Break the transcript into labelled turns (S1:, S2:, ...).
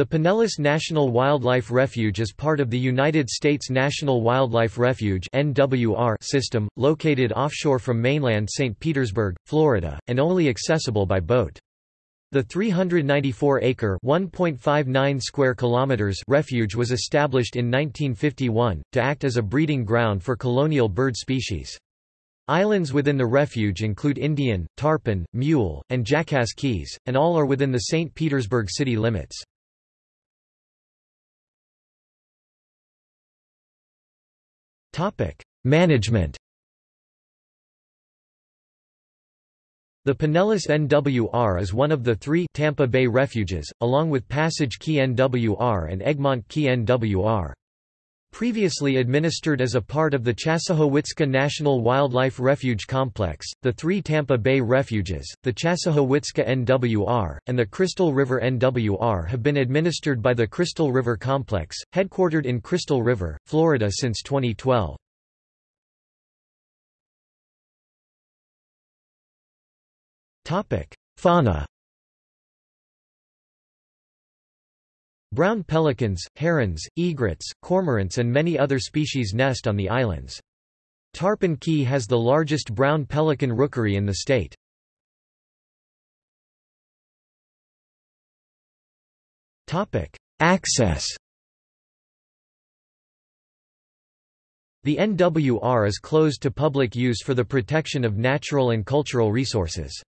S1: The Pinellas National Wildlife Refuge is part of the United States National Wildlife Refuge system, located offshore from mainland St. Petersburg, Florida, and only accessible by boat. The 394-acre (1.59 square kilometers) refuge was established in 1951 to act as a breeding ground for colonial bird species. Islands within the refuge include Indian, Tarpon, Mule, and Jackass Keys, and all are within the St. Petersburg city limits. Management The Pinellas NWR is one of the three Tampa Bay refuges, along with Passage Key NWR and Egmont Key NWR. Previously administered as a part of the Chassahowitzka National Wildlife Refuge Complex, the three Tampa Bay refuges, the Chassahowitzka NWR, and the Crystal River NWR have been administered by the Crystal River Complex, headquartered in Crystal River, Florida since 2012. Fauna Brown pelicans, herons, egrets, cormorants and many other species nest on the islands. Tarpon Key has the largest brown pelican rookery in the state. Access The NWR is closed to public use for the protection of natural and cultural resources.